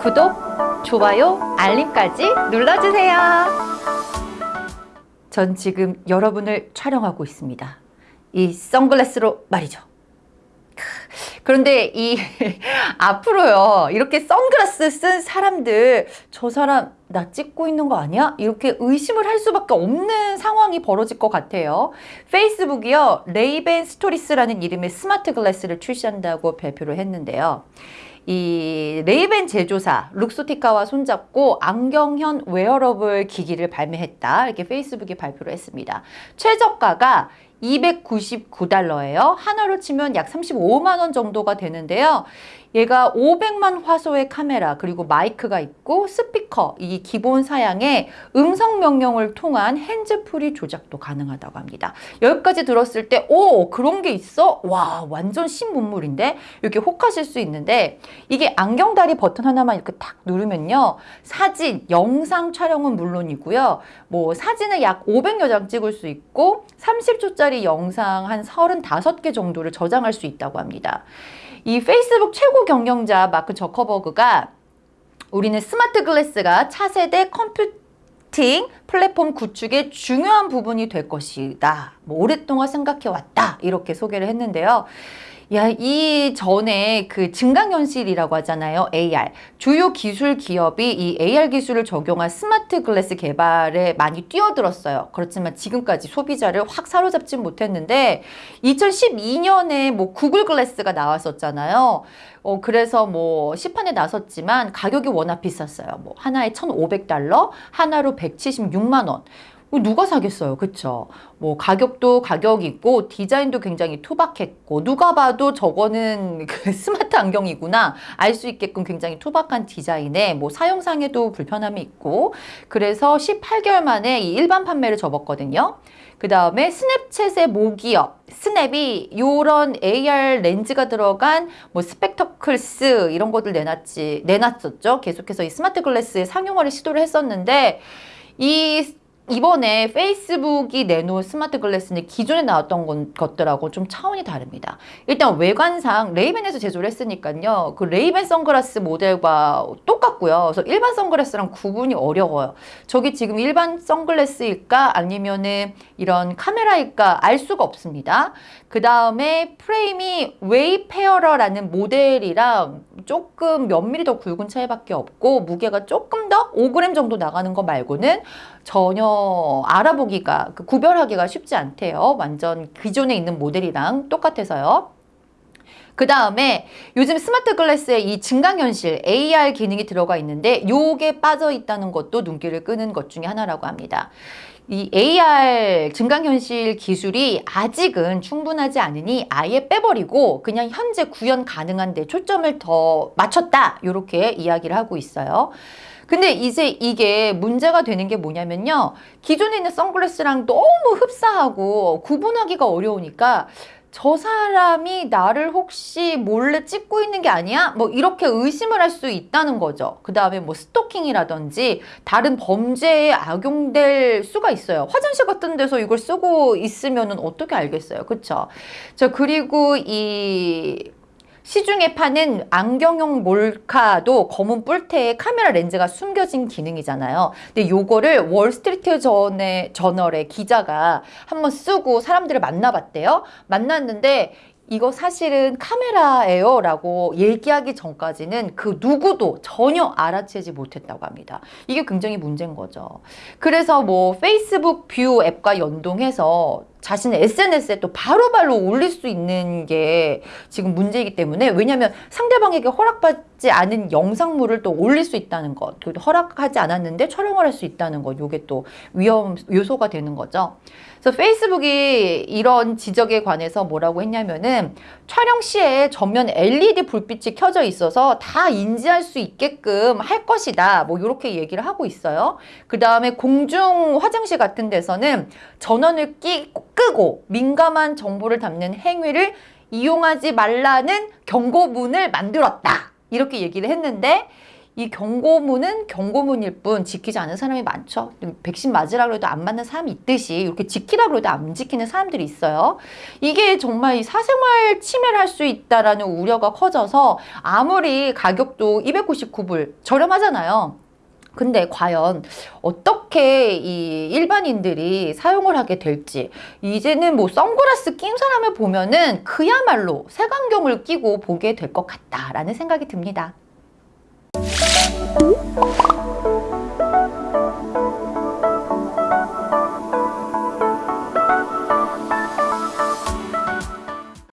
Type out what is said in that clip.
구독, 좋아요, 알림까지 눌러주세요. 전 지금 여러분을 촬영하고 있습니다. 이 선글라스로 말이죠. 그런데 이 앞으로요 이렇게 선글라스 쓴 사람들 저 사람 나 찍고 있는 거 아니야? 이렇게 의심을 할 수밖에 없는 상황이 벌어질 것 같아요. 페이스북이요 Ray-Ban Stories라는 이름의 smart glass를 출시한다고 발표를 했는데요. 이 Ray-Ban 제조사 룩소티카와 손잡고 안경형 웨어러블 기기를 발매했다 이렇게 페이스북이 발표를 했습니다. 최저가가 299달러예요. 원화로 치면 약 35만 원 정도가 되는데요. 얘가 500만 화소의 카메라 그리고 마이크가 있고 스피커 이 기본 사양에 음성 명령을 통한 hands-free 조작도 가능하다고 합니다. 여기까지 들었을 때 오 그런 게 있어? 와 완전 신문물인데 이렇게 혹하실 수 있는데 이게 안경다리 버튼 하나만 이렇게 탁 누르면요 사진, 영상 촬영은 물론이고요 뭐 사진을 약 500여 장 찍을 수 있고 30초짜리 영상 한 35개 정도를 저장할 수 있다고 합니다. 이 페이스북 최고 경영자 마크 저커버그가 우리는 smart glass가 차세대 computing 플랫폼 구축의 중요한 부분이 될 것이다. 뭐 오랫동안 생각해 왔다. 이렇게 소개를 했는데요. 야, 이 전에 그 증강현실이라고 하잖아요. AR. 주요 기술 기업이 이 AR 기술을 적용한 스마트 글래스 개발에 많이 뛰어들었어요. 그렇지만 지금까지 소비자를 확 사로잡지 못했는데 2012년에 뭐 구글 글래스가 나왔었잖아요. 어, 그래서 뭐 시판에 나섰지만 가격이 워낙 비쌌어요. 뭐 하나에 1,500달러, 하나로 176만 원. 누가 사겠어요? 그쵸? 뭐 가격도 가격이고 디자인도 굉장히 투박했고 누가 봐도 저거는 그 스마트 안경이구나 알 수 있게끔 굉장히 투박한 디자인에 뭐 사용상에도 불편함이 있고 그래서 18개월 만에 이 일반 판매를 접었거든요. 그 다음에 스냅챗의 모기업 스냅이 요런 AR 렌즈가 들어간 뭐 Spectacles 이런 것들 내놨지 내놨었죠. 계속해서 이 smart glass의 상용화를 시도를 했었는데 이 이번에 페이스북이 내놓은 스마트 글래스는 기존에 나왔던 것들하고 좀 차원이 다릅니다. 일단 외관상 레이벤에서 제조를 했으니까요. 그 레이벤 선글라스 모델과 똑같고요. 그래서 일반 선글라스랑 구분이 어려워요. 저게 지금 일반 선글라스일까 아니면은 이런 카메라일까 알 수가 없습니다. 그 다음에 프레임이 웨이페어러라는 모델이랑 조금 몇 미리 더 굵은 차이밖에 없고 무게가 조금 더 5g 정도 나가는 거 말고는 전혀 알아보기가 그 구별하기가 쉽지 않대요. 완전 기존에 있는 모델이랑 똑같아서요. 그 다음에 요즘 스마트 글래스에 이 증강현실 AR 기능이 들어가 있는데 요게 빠져 있다는 것도 눈길을 끄는 것 중에 하나라고 합니다. 이 AR 증강현실 기술이 아직은 충분하지 않으니 아예 빼버리고 그냥 현재 구현 가능한 데 초점을 더 맞췄다 이렇게 이야기를 하고 있어요. 근데 이제 이게 문제가 되는 게 뭐냐면요. 기존에 있는 선글라스랑 너무 흡사하고 구분하기가 어려우니까 저 사람이 나를 혹시 몰래 찍고 있는 게 아니야? 뭐 이렇게 의심을 할 수 있다는 거죠. 그 다음에 뭐 스토킹이라든지 다른 범죄에 악용될 수가 있어요. 화장실 같은 데서 이걸 쓰고 있으면 어떻게 알겠어요. 그쵸? 저 그리고 이 시중에 파는 안경용 몰카도 검은 뿔테에 카메라 렌즈가 숨겨진 기능이잖아요. 근데 요거를 월스트리트 전에, 저널의 기자가 한번 쓰고 사람들을 만나봤대요. 만났는데 이거 사실은 카메라예요 라고 얘기하기 전까지는 그 누구도 전혀 알아채지 못했다고 합니다. 이게 굉장히 문제인 거죠. 그래서 뭐 페이스북 뷰 앱과 연동해서 자신의 SNS에 또 바로 바로 올릴 수 있는 게 지금 문제이기 때문에 왜냐하면 상대방에게 허락받지 않은 영상물을 또 올릴 수 있다는 것 그리고 허락하지 않았는데 촬영을 할 수 있다는 것 이게 또 위험 요소가 되는 거죠. 그래서 페이스북이 이런 지적에 관해서 뭐라고 했냐면은 촬영 시에 전면 LED 불빛이 켜져 있어서 다 인지할 수 있게끔 할 것이다. 뭐 이렇게 얘기를 하고 있어요. 그 다음에 공중 화장실 같은 데서는 전원을 끼, 끄고 민감한 정보를 담는 행위를 이용하지 말라는 경고문을 만들었다. 이렇게 얘기를 했는데 이 경고문은 경고문일 뿐 지키지 않는 사람이 많죠. 백신 맞으라고 해도 안 맞는 사람이 있듯이 이렇게 지키라고 해도 안 지키는 사람들이 있어요. 이게 정말 이 사생활 침해를 할 수 있다라는 우려가 커져서 아무리 가격도 299불 저렴하잖아요. 근데 과연 어떻게 이 일반인들이 사용을 하게 될지 이제는 뭐 선글라스 낀 사람을 보면은 그야말로 색안경을 끼고 보게 될 것 같다라는 생각이 듭니다.